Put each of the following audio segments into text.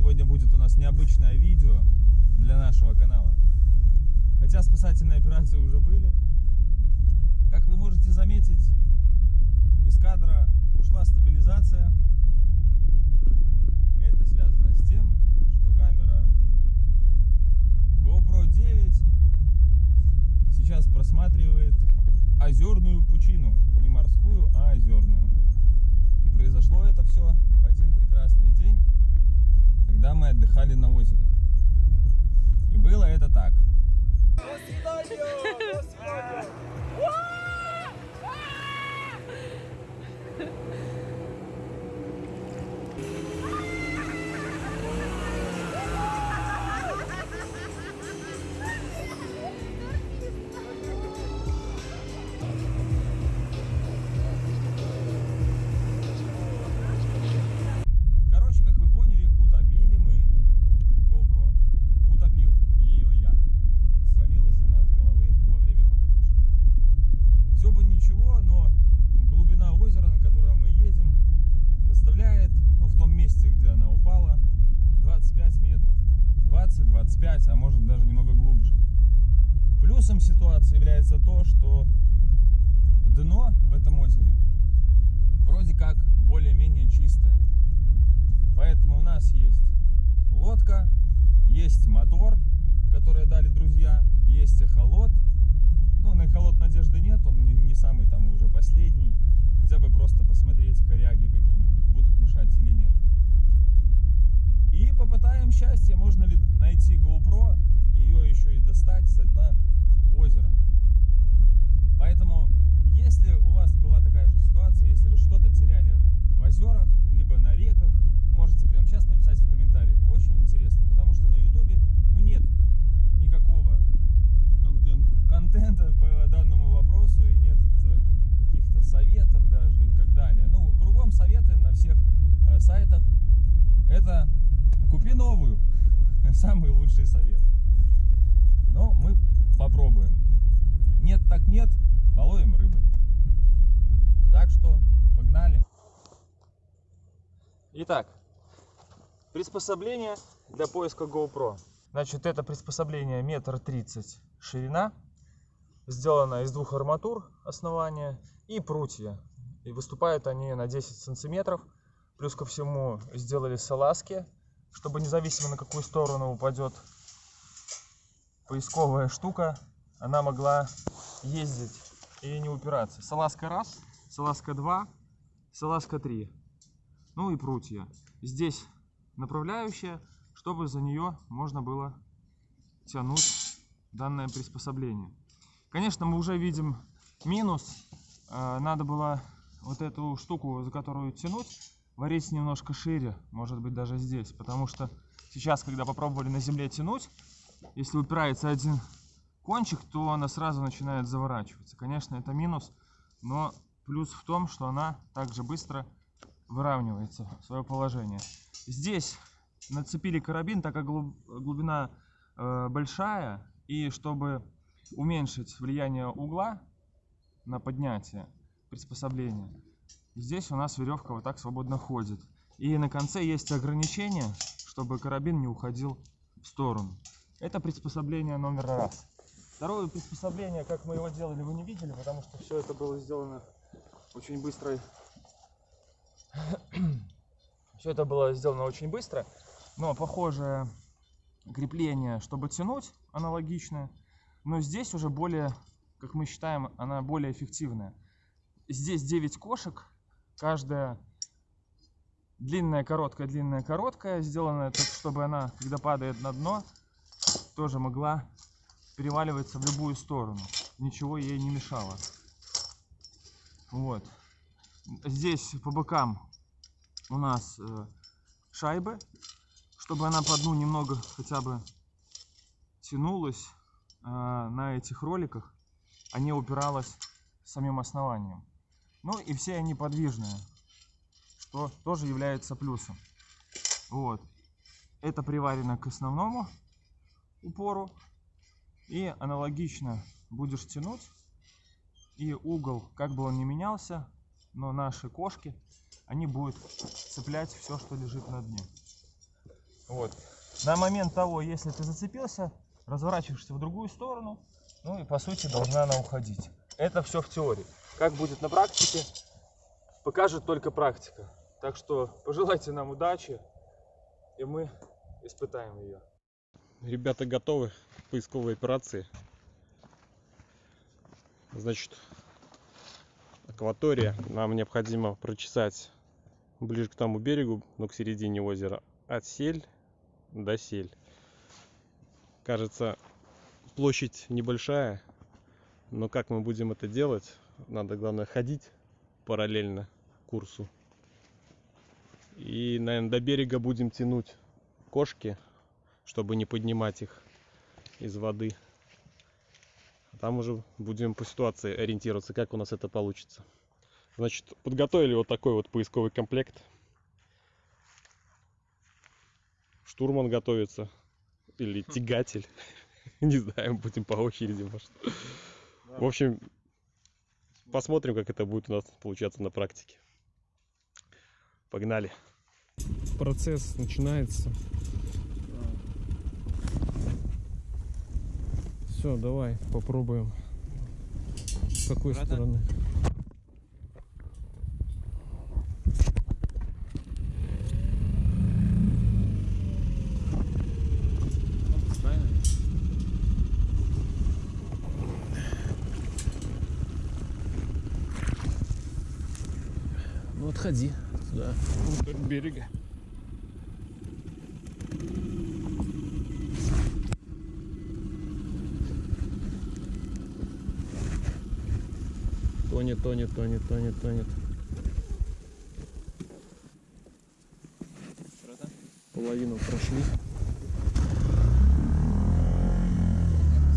сегодня будет у нас необычное видео для нашего канала. Хотя спасательные операции уже были. Как вы можете заметить, из кадра ушла стабилизация. Это связано с тем, что камера GoPro 9 сейчас просматривает озерную пучину. Не морскую, а озерную. И произошло это все в один прекрасный день, когда мы отдыхали на озере. И было это так. Короче, 20-25, а может даже немного глубже. Плюсом ситуации является то, что дно в этом озере вроде как более-менее чистое. Поэтому у нас есть лодка, есть мотор, который дали друзья, есть эхолот. Ну, на эхолот надежды нет, он не, не самый там уже последний. Хотя бы просто посмотреть коряги какие-нибудь, будут мешать или нет. И попытаем счастье, можно ли найти GoPro, ее еще и достать со дна озера. Поэтому, если у вас была такая же ситуация, если вы что-то теряли в озерах, либо на реках, можете прямо сейчас написать в комментариях. Очень интересно, потому что на ютубе ну, нет никакого Контент. контента по данному вопросу и нет э, каких-то советов даже и так далее. Ну, кругом советы на всех э, сайтах. Это. Самый лучший совет. Но мы попробуем. Нет так нет, половим рыбы. Так что погнали. Итак, приспособление для поиска GoPro. Значит, это приспособление метр тридцать ширина, сделано из двух арматур основания и прутья. И выступают они на 10 сантиметров. Плюс ко всему сделали салазки, чтобы независимо на какую сторону упадет поисковая штука, она могла ездить и не упираться. Салазка раз, салазка два, салазка три. Ну и прутья. Здесь направляющая, чтобы за нее можно было тянуть данное приспособление. Конечно, мы уже видим минус. Э, Надо было вот эту штуку, за которую тянуть, варить немножко шире, может быть даже здесь. Потому что сейчас, когда попробовали на земле тянуть, если упирается один кончик, то она сразу начинает заворачиваться. Конечно, это минус, но плюс в том, что она также быстро выравнивается в свое положение. Здесь нацепили карабин, так как глуб- глубина э, большая, и чтобы уменьшить влияние угла на поднятие приспособления, здесь у нас веревка вот так свободно ходит. И на конце есть ограничение, чтобы карабин не уходил в сторону. Это приспособление номер раз. Второе приспособление, как мы его делали, вы не видели, потому что все это было сделано очень быстро. Все это было сделано очень быстро, но похожее крепление, чтобы тянуть, аналогичное. Но здесь уже более, как мы считаем, она более эффективная. Здесь 9 кошек, каждая длинная, короткая, длинная, короткая. Сделано так, чтобы она, когда падает на дно, тоже могла переваливаться в любую сторону. Ничего ей не мешало. Вот. Здесь по бокам у нас э, шайбы, чтобы она по дну немного хотя бы тянулась э, на этих роликах, а не упиралась самим основанием. Ну и все они подвижные, что тоже является плюсом. Вот. Это приварено к основному упору. И аналогично будешь тянуть. И угол, как бы он ни менялся, но наши кошки, они будут цеплять все, что лежит на дне. Вот. На момент того, если ты зацепился, разворачиваешься в другую сторону, ну и по сути должна она уходить. Это все в теории. Как будет на практике, покажет только практика. Так что пожелайте нам удачи, и мы испытаем ее. Ребята готовы к поисковой операции. Значит, акватория. Нам необходимо прочесать ближе к тому берегу, но к середине озера, от сель до сель. Кажется, площадь небольшая, но как мы будем это делать? Надо, главное, ходить параллельно курсу. И, наверное, до берега будем тянуть кошки, чтобы не поднимать их из воды. Там уже будем по ситуации ориентироваться, как у нас это получится. Значит, подготовили вот такой вот поисковый комплект. Штурман готовится. Или тягатель. Не знаю, будем по очереди, может. В общем, посмотрим, как это будет у нас получаться на практике. Погнали. Процесс начинается. Все, давай попробуем. С какой Брата? стороны? Отходи туда, вдоль берега. Тонет, тонет, тонет, тонет, тонет. Половину прошли.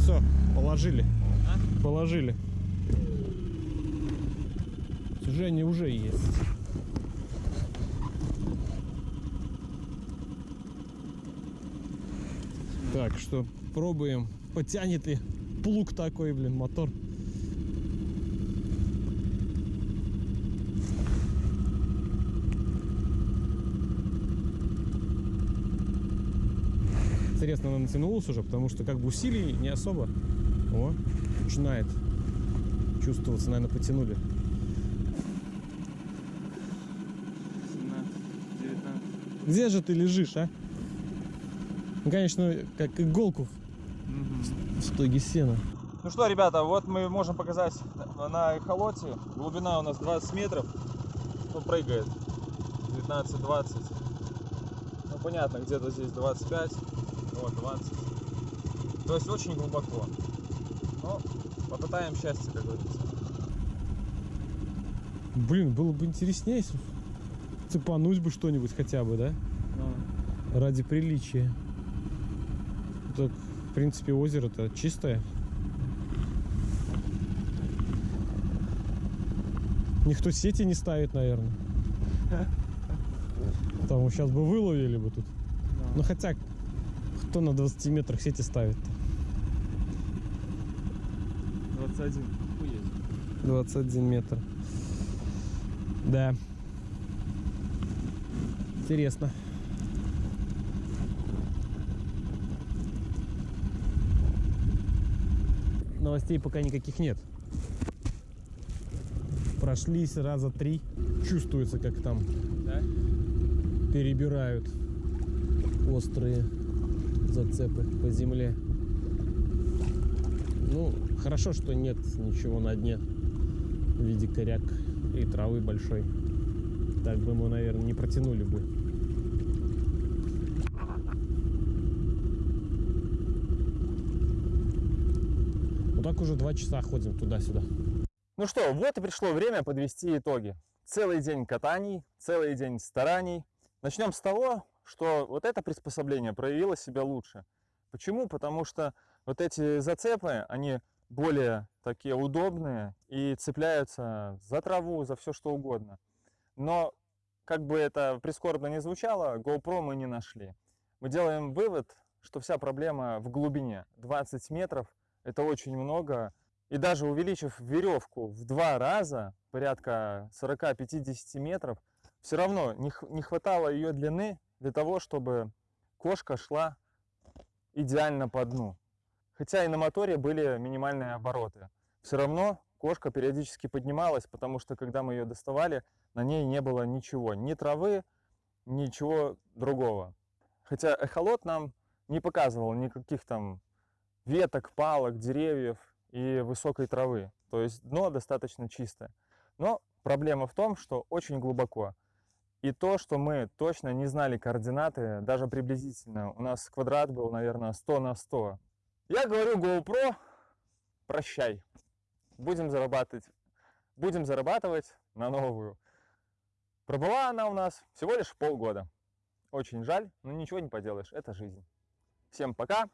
Все, положили. Положили. Жени уже есть. Так, что пробуем. Потянет ли плуг такой, блин, мотор. Интересно, она натянулась уже, потому что как бы усилий не особо. О, начинает чувствоваться, наверное, потянули. 19. Где же ты лежишь, а? Ну, Конечно, как иголку в стоге сена. Ну что, ребята, вот мы можем показать на эхолоте. Глубина у нас 20 метров. Ну, прыгает 19-20. Ну, понятно, где-то здесь 25. Вот, 20. То есть очень глубоко. Но попытаем счастье, как говорится. Блин, было бы интереснее, если цепануть бы что-нибудь хотя бы, да? Ради приличия. Так, в принципе, озеро-то чистое. Никто сети не ставит, наверное. Там сейчас бы выловили бы тут. Ну хотя, кто на 20 метрах сети ставит? 21. 21 метр. Да. Интересно. Новостей пока никаких нет. Прошлись раза три. Чувствуется, как там Да? перебирают острые зацепы по земле. Ну, хорошо, что нет ничего на дне в виде коряк и травы большой. Так бы мы, наверное, не протянули бы. Так уже два часа ходим туда-сюда. Ну что, вот и пришло время подвести итоги. Целый день катаний, целый день стараний. Начнем с того, что вот это приспособление проявило себя лучше. Почему? Потому что вот эти зацепы, они более такие удобные и цепляются за траву, за все что угодно. Но, как бы это прискорбно не звучало, GoPro мы не нашли. Мы делаем вывод, что вся проблема в глубине. 20 метров – это очень много. И даже увеличив веревку в два раза, порядка 40-50 метров, все равно не, хватало ее длины для того, чтобы кошка шла идеально по дну. Хотя и на моторе были минимальные обороты. Все равно кошка периодически поднималась, потому что когда мы ее доставали, на ней не было ничего, ни травы, ничего другого. Хотя эхолот нам не показывал никаких там веток, палок, деревьев и высокой травы. То есть дно достаточно чистое. Но проблема в том, что очень глубоко. И то, что мы точно не знали координаты, даже приблизительно. У нас квадрат был, наверное, 100 на 100. Я говорю GoPro, прощай. Будем зарабатывать, будем зарабатывать на новую. Пробыла она у нас всего лишь полгода. Очень жаль, но ничего не поделаешь, это жизнь. Всем пока,